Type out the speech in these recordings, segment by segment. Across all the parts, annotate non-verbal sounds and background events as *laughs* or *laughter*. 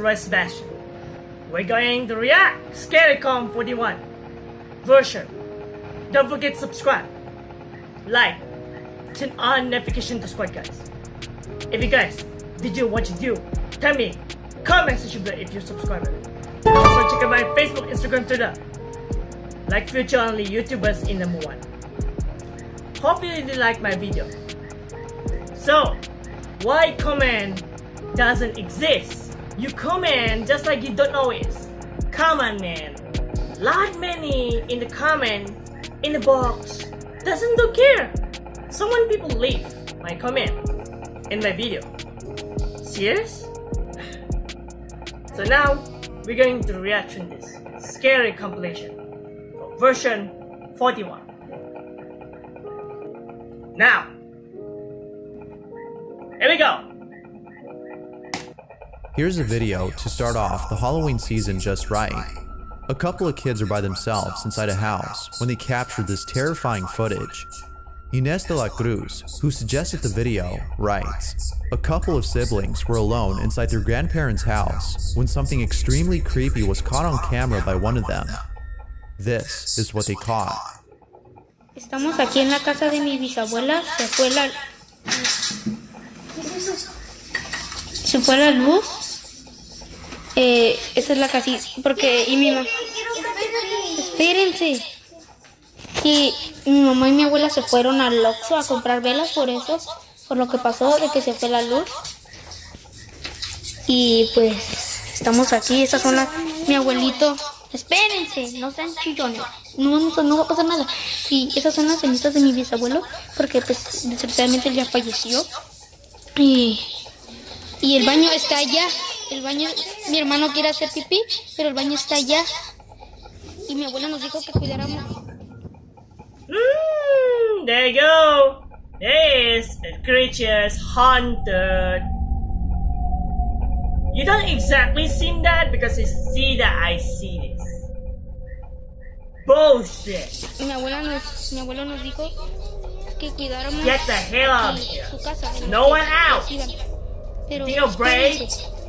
Roy Sebastian. We're going to react Scarycom 41 version. Don't forget subscribe, like, turn on notification to squad guys. If you guys did you what you do, tell me, comment section below if you subscribe. Also check out my Facebook, Instagram, Twitter. Like future only YouTubers in number one. Hope you did like my video. So, why comment doesn't exist? You comment just like you don't know it. Come on man. Lot many in the comment, in the box, doesn't do care. So when people leave my comment in my video. Serious? *sighs* So now, we're going to reaction this scary compilation version 41. Now, here we go. Here's a video to start off the Halloween season just right. A couple of kids are by themselves inside a house when they captured this terrifying footage. Inés de la Cruz, who suggested the video, writes, A couple of siblings were alone inside their grandparents' house when something extremely creepy was caught on camera by one of them. This is what they caught. Estamos aquí en la casa de mi bisabuela, se fue la... Se fue la luz. Eh, esa es la casita, porque... Y mi mamá... Espérense. Y mi mamá y mi abuela se fueron al Oxxo a comprar velas por eso, por lo que pasó de que se fue la luz. Y pues estamos aquí, estas son las... Mi abuelito... Espérense, no sean chillones. No, no, no va a pasar nada. Y esas son las cenizas de mi bisabuelo, porque pues desgraciadamente él ya falleció. Y, y el baño está allá. El baño, mi hermano quiere hacer pipí, pero el baño está allá. Y mi abuela nos dijo que cuidáramos. Mm, there you go. This creature's haunted. You don't exactly see that because you see that I see this. Bullshit. Mi abuela nos, mi abuelo nos dijo que cuidáramos Get the hell out of aquí, here. su casa. No one out. Pero, Tío Bray. espérense.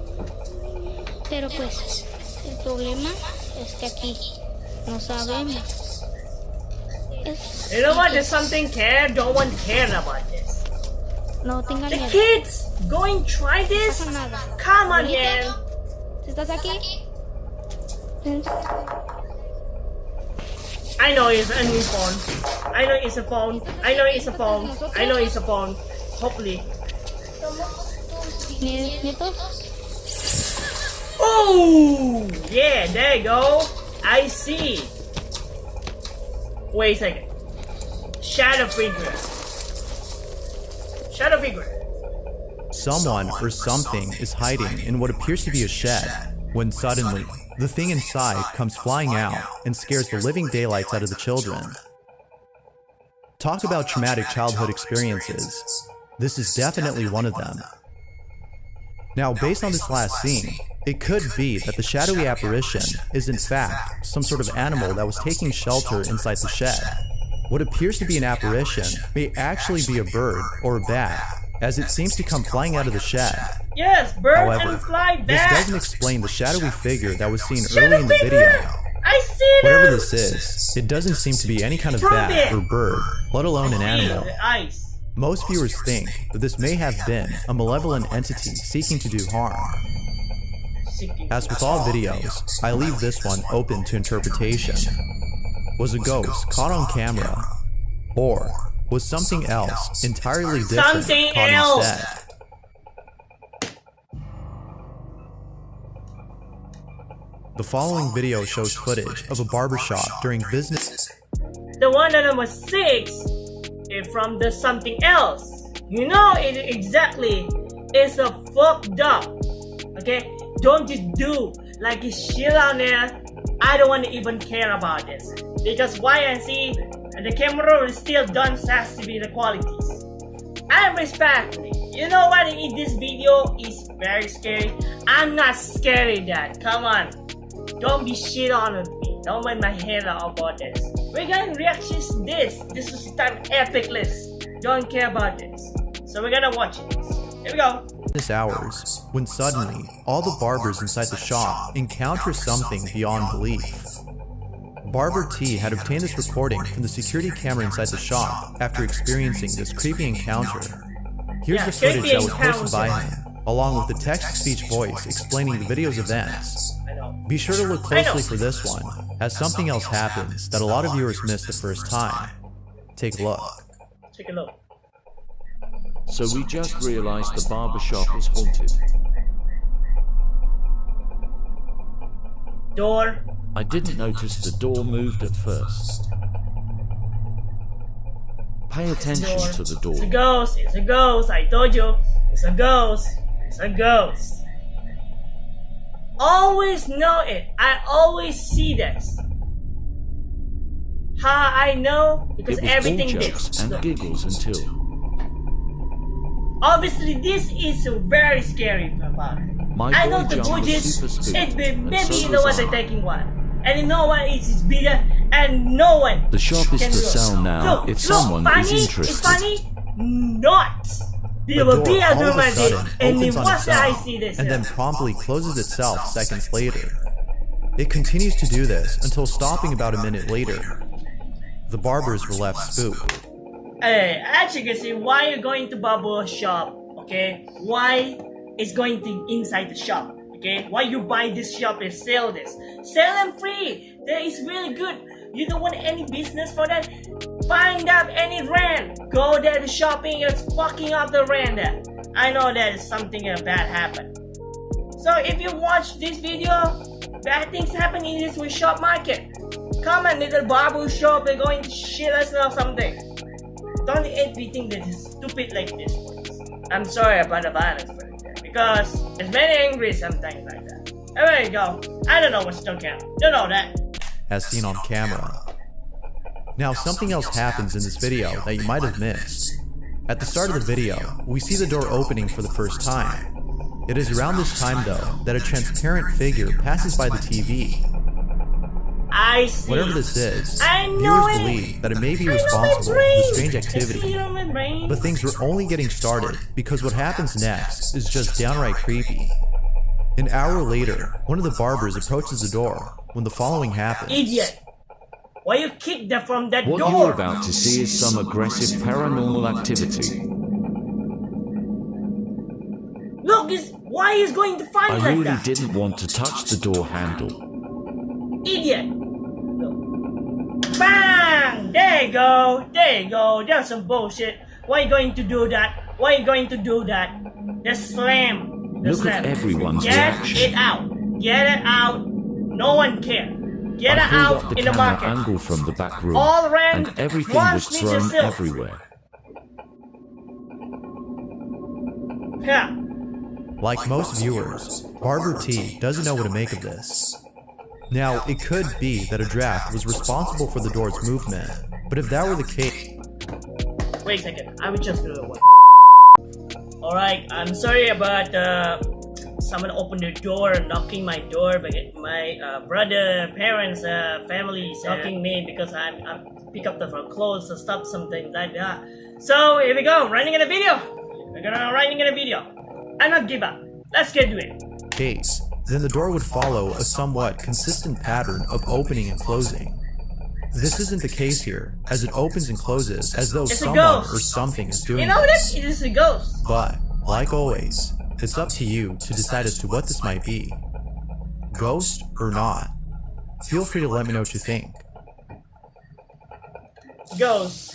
Pero pues, el problema es que aquí no sabemos. Es- You know what? There's something care. Don't want care about this. no tengan The miedo. kids going try No this? nada. Come on, man. ¿Estás aquí? I know it's a new phone. I know it's a phone. I know it's a phone. I know it's a phone. Hopefully. ¿Nie- ¿Nietos? Oh, yeah, there you go. I see. Wait a second. Shadow figure. Shadow figure. Someone or something is hiding in what appears to be a shed, when suddenly, the thing inside comes flying out and scares the living daylights out of the children. Talk about traumatic childhood experiences. This is definitely one of them. Now, based on this last scene, it could be that the shadowy apparition is in fact some sort of animal that was taking shelter inside the shed. What appears to be an apparition may actually be a bird or a bat, as it seems to come flying out of the shed. Yes, bird However, and fly this doesn't explain the shadowy figure that was seen early in the figure. video. I see them. Whatever this is, it doesn't seem to be any kind of bat or bird, let alone an animal. Ice. Most viewers think that this may have been a malevolent entity seeking to do harm. As with all videos, I leave this one open to interpretation. Was a ghost caught on camera? Or was something else entirely different Something caught else. instead? The following video shows footage of a barbershop during business The one that number six from the something else. You know it exactly. It's a fucked up. Okay? Don't just do like shit out there. I don't want to even care about this. Because why I see the camera still done has to be the qualities. I respect it. You know what in this video is very scary. I'm not scared of that. Come on. Don't be shit on me. Don't make my head out about this. We're gonna react to this. This is time epic list. Don't care about this. So we're gonna watch this. Here we go. business hours when suddenly all the barbers inside the shop encounter something beyond belief. Barber T had obtained this recording from the security camera inside the shop after experiencing this creepy encounter. Here's the footage that was posted by him, along with the text-to-speech voice explaining the video's events. Be sure to look closely for this one, as something else happens that a lot of viewers missed the first time. Take a look. Take a look. So we just realized the barbershop is haunted. Door. I didn't notice the door moved at first. Pay attention Door. to the door. It's a ghost. It's a ghost. I told you. It's a ghost. It's a ghost. Always know it. I always see this. How I know? Because It everything jokes this. and Look. giggles until Obviously, this is very scary about it. My I know the budget. It and maybe so you know what they're taking one, and you know what is is bigger, and no one. The shop is for sale now Look, if look, someone funny, is It's interested. funny, not. The door all of a sudden and opens then on itself and then promptly closes itself seconds later. It continues to do this until stopping about a minute later. The barbers were left spooked. Hey, as you can see, why you're going to barber shop, okay? Why is going to inside the shop, okay? Why you buy this shop and sell this? Sell them free. That is really good. You don't want any business for that? Find out any rent. Go there to shopping It's fucking up the rent. I know that is something bad happened. So if you watch this video, bad things happen in this shop market. Come and little barber shop, they're going shit us or something. Don't everything that is stupid like this. I'm sorry about the violence it, because it's very angry sometimes like that. There you go. I don't know what's talking. You know that. As seen on camera. Now, something else happens in this video that you might have missed. At the start of the video, we see the door opening for the first time. It is around this time, though, that a transparent figure passes by the TV. I see. Whatever this is, I know viewers it. believe that it may be I know my responsible for the strange activity. it on my brain. But things were only getting started because what happens next is just downright creepy. An hour later, one of the barbers approaches the door when the following happens. Idiot. Why you kick them from that What door? What you're about to see is some aggressive paranormal activity. Look, is why he's going to find I like really that? didn't want to touch the door handle. Idiot. Bang! There you go. There you go. That's some bullshit. Why you going to do that? Why you going to do that? Just slam. Just Look at slam. everyone's Get reaction. it out. Get it out. No one care. Get I it out the in the market. angle from the back room, All around. and everything was thrown yourself. everywhere. Yeah. Like most viewers, Barber T doesn't know what to make of this. Now, it could be that a draft was responsible for the door's movement, but if that were the case, Wait a second. I would just do it. Alright, I'm sorry about uh, someone opened the door, knocking my door, but my uh, brother, parents, uh, family is knocking me because I'm, I'm pick up the clothes or stuff, something like that. So here we go, running in a video. We're gonna running in a video. I not give up. Let's get to it. case, then the door would follow a somewhat consistent pattern of opening and closing. This isn't the case here, as it opens and closes as though It's someone or something is doing You know this. this? It is a ghost. But, like always, it's up to you to decide as to what this might be. Ghost or not. Feel free to let me know what you think. Ghost.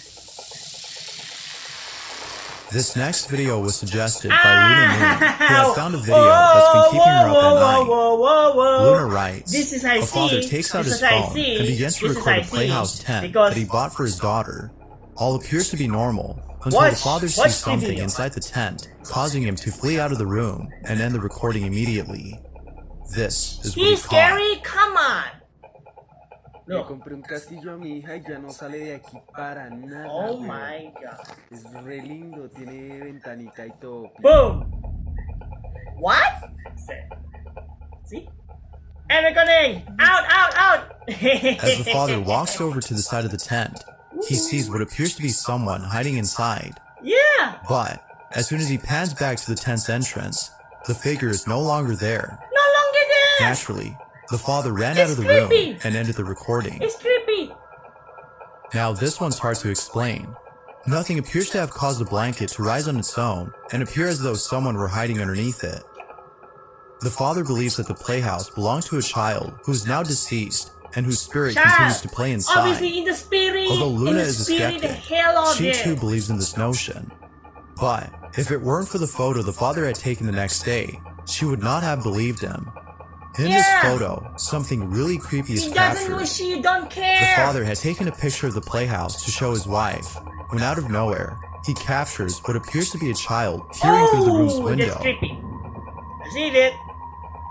This next video was suggested by ah! Luna Moon, who had found a video *laughs* that's been keeping her up at night. Whoa, whoa, whoa. Luna writes, This is I a father see. takes out This his phone and begins to record a Playhouse tent that he bought for his daughter. All appears to be normal until Watch- the father sees the something inside the tent, causing him to flee out of the room and end the recording immediately. This is what he he's caught. scary. Come on. Le compré un castillo a mi hija y ya no sale de aquí para nada. Oh my god. Es re lindo, tiene ventanita y todo. Boom. What? See? And recording. Out, out, out. As the father *laughs* walks over to the side of the tent, he sees what appears to be someone hiding inside. Yeah. But as soon as he pans back to the tent's entrance, the figure is no longer there. No longer there! Naturally, the father ran It's out of the room and ended the recording. It's creepy! Now, this one's hard to explain. Nothing appears to have caused the blanket to rise on its own and appear as though someone were hiding underneath it. The father believes that the playhouse belonged to a child who is now deceased and whose spirit Child. continues to play inside. Obviously in the spirit! Although in Luna the is a spirit, skeptic, she it. too believes in this notion. But if it weren't for the photo the father had taken the next day, she would not have believed him. In Yeah. this photo, something really creepy is captured. know she don't The father had taken a picture of the playhouse to show his wife, when out of nowhere, he captures what appears to be a child peering through the oh, room's Oh, window. That's creepy. I see it.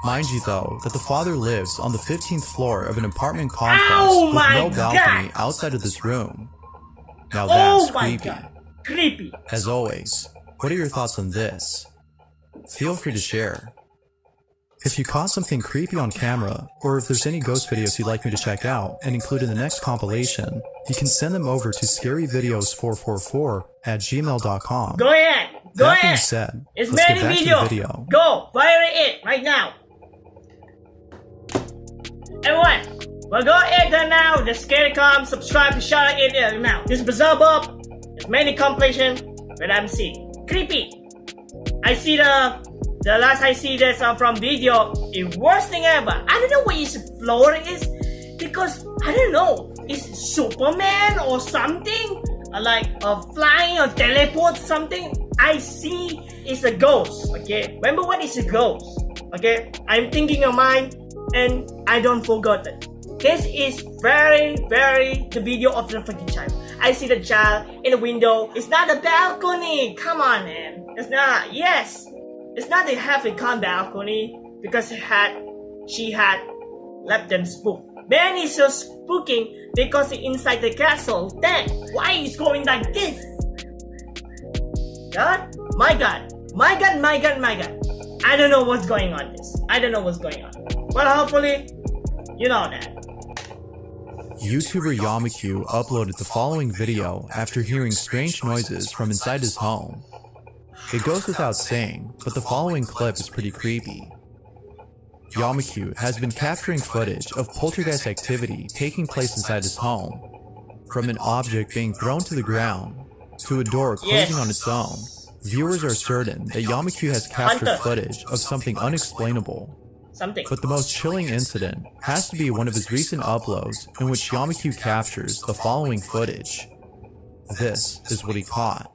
Mind you though, that the father lives on the 15th floor of an apartment complex Oh with no balcony God. outside of this room. Now Oh that's my creepy. god. Creepy. As always, what are your thoughts on this? Feel free to share. If you caught something creepy on camera, or if there's any ghost videos you'd like me to check out and include in the next compilation, you can send them over to scaryvideos444 at gmail.com. Go ahead. Go that being ahead. said, It's let's many get back video. to the video. Go. Fire it right now. Everyone, well go ahead and now. The Scarycom. Subscribe to shout out it uh, now. This is Bizarre Bob. There's many compilation that I'm seeing. Creepy. I see the the last I see this uh, from video. The worst thing ever. I don't know what his floor is because I don't know. It's Superman or something? Like uh, flying or teleport something? I see it's a ghost. Okay, remember what is a ghost? Okay, I'm thinking of mine and I don't forgot it. This is very, very the video of the fucking child. I see the child in the window. It's not a balcony. Come on, man. It's not. Yes, it's not a half a con balcony because it had, she had left them spook. Man is so spooking because inside the castle. Then why is going like this? God, my God, my God, my God, my God. I don't know what's going on. This. I don't know what's going on. Well, hopefully, you know that. YouTuber Yamaku uploaded the following video after hearing strange noises from inside his home. It goes without saying, but the following clip is pretty creepy. Yamaku has been capturing footage of poltergeist activity taking place inside his home. From an object being thrown to the ground, to a door closing Yes. on its own, viewers are certain that Yamaku has captured footage of something unexplainable. Something. But the most chilling incident has to be one of his recent uploads in which Yamaku captures the following footage. This is what he caught.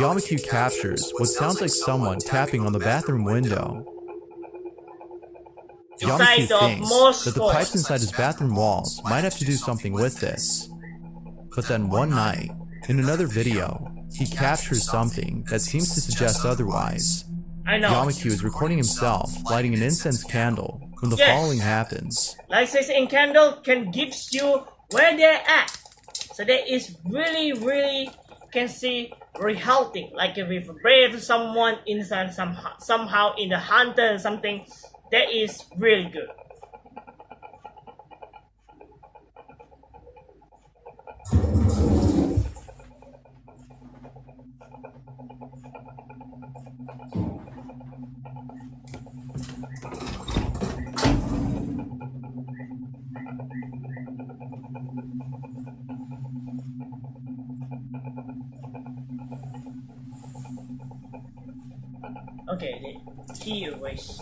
Yamaku captures what sounds like someone tapping on the bathroom window. Yamaku thinks that the pipes inside his bathroom walls might have to do something with this. But then one night, in another video, he captures something that seems to suggest otherwise. I know. Is recording himself lighting an incense candle when the Yes. following happens. like says in candle can gives you where they're at so that is really really can see very healthy like if you brave someone inside somehow somehow in the hunter or something that is really good okay the key erase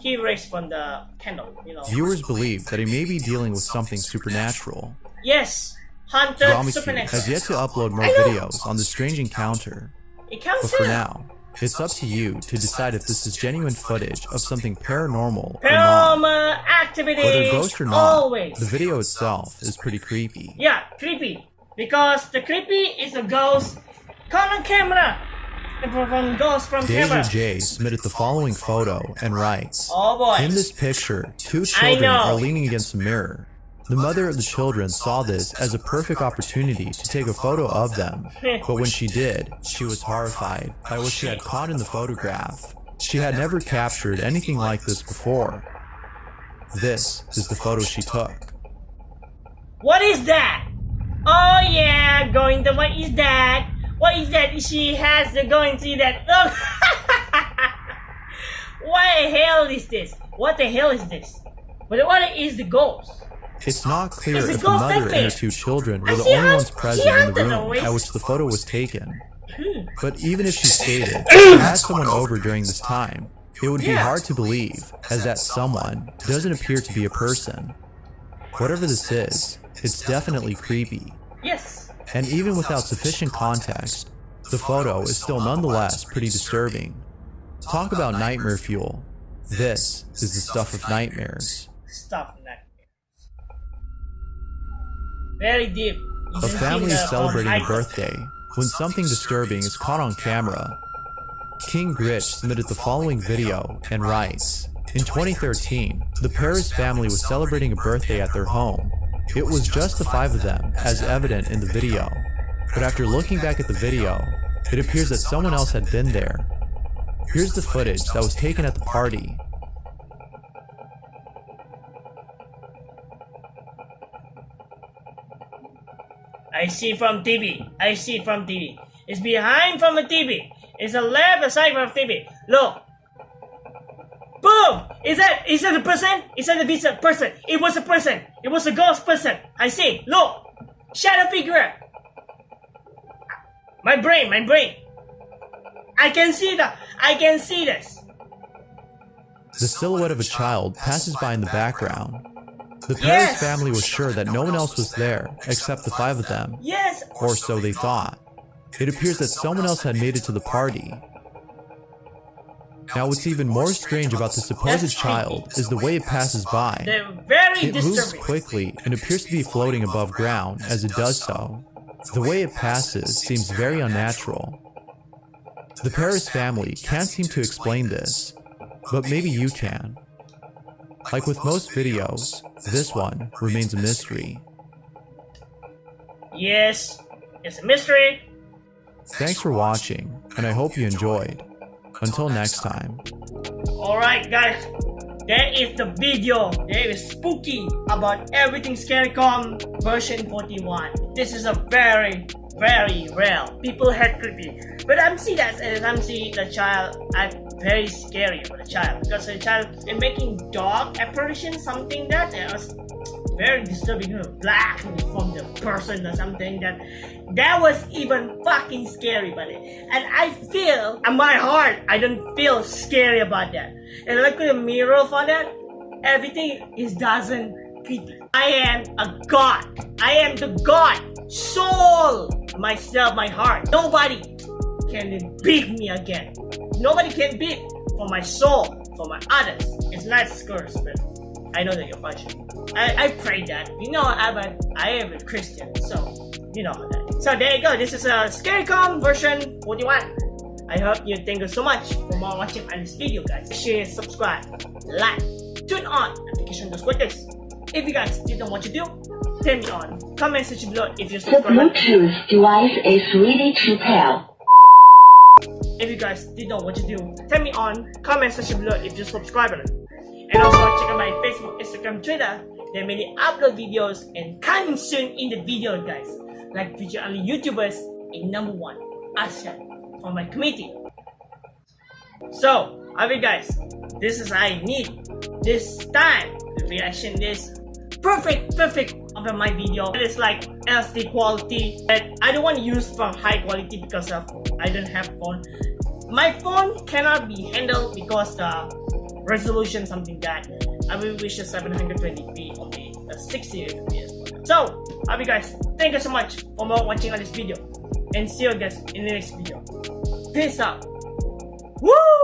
he raised from the candle, you know. Viewers believe that he may be dealing with something supernatural. Yes, Dramacube supernatural. has yet to upload more videos on the strange encounter, It but for now, it's up to you to decide if this is genuine footage of something paranormal or not. Paranormal activity. Whether ghost or not, Always. the video itself is pretty creepy. Yeah, creepy. Because the creepy is a ghost caught on camera. The from ghost from Deja camera. J submitted the following photo and writes, Oh. In this picture, two children are leaning against a mirror. The mother of the children saw this as a perfect opportunity to take a photo of them, but when she did, she was horrified by what she had caught in the photograph. She had never captured anything like this before. This is the photo she took. What is that? Oh yeah, going to what is that? What is that? She has to go and see that. Look! *laughs* what the hell is this? What the hell is this? But what is the ghost? It's not clear It's if the mother and her two children were the only how- ones present in the room at which the photo was taken. Hmm. But even if she *laughs* stated *clears throat* she had someone over during this time, it would be Yeah. hard to believe, as that someone doesn't appear to be a person. Whatever this is, it's definitely creepy. Yes. And even without sufficient context, the photo is still nonetheless pretty disturbing. Talk about nightmare fuel. This is the stuff of nightmares. Stuff like Very deep. A family is celebrating a birthday when something disturbing is caught on camera. King Gritch submitted the following video and writes In 2013, the Paris family was celebrating a birthday at their home. It was just the five of them, as evident in the video. But after looking back at the video, it appears that someone else had been there. Here's the footage that was taken at the party. I see from TV. I see it from TV. It's behind from the TV. It's the left side from TV. Look. Boom! Is that is that a person? Is that a visa person? It was a person. It was a ghost person. I see. Look. Shadow figure. My brain, my brain. I can see that. I can see this. The silhouette of a child passes by in the background. The Paris Yes. family was sure that no one else was there except the five of them. Yes. or so they thought. It appears that someone else had made it to the party. Now, what's even more strange about the supposed child is the way it passes by. It moves quickly and appears to be floating above ground as it does so. The way it passes seems very unnatural. The Paris family can't seem to explain this, but maybe you can. Like with most videos, this one remains a mystery. Yes. It's a mystery. Thanks for watching, and I hope you enjoyed. Until next time. Alright guys, that is the video. That is spooky about everything Scarecom version 41. This is a very, very rare. People had creepy. But I'm seeing that as I'm seeing the child I'm very scary for the child because the child is making dog apparition something that was very disturbing her black from the person or something that that was even fucking scary buddy. And i feel in my heart i don't feel scary about that. And look at the mirror for that everything is doesn't creepy i am a god. I am the god. Soul. Myself my heart. Nobody can beat me again. Nobody can beat for my soul for my others. It's not but I know that you're watching. I, I pray that. You know, I'm a, I am a Christian, so you know that. So there you go. This is a Scarecom version 41. I hope you thank you so much for more watching on this video, guys. Share, subscribe, like, turn on notification just like this. If you guys didn't know what to do, tell me on comment section below if you The subscribe. Bluetooth device is ready to pair. If you guys didn't know what to do, tell me on comment section below if you're button. And also check out my Facebook, Instagram, Twitter. There are many upload videos and coming soon in the video guys. Like feature only YouTubers in number one, ASEAN for my community. So, alright guys, this is I need this time the reaction this perfect perfect of my video. It is like SD quality that I don't want to use from high quality because of I don't have phone. My phone cannot be handled because the resolution, something that I will wish a 720p okay, a 60 fps. So, I you guys, thank you so much for watching on this video, and see you guys in the next video. Peace out. Woo!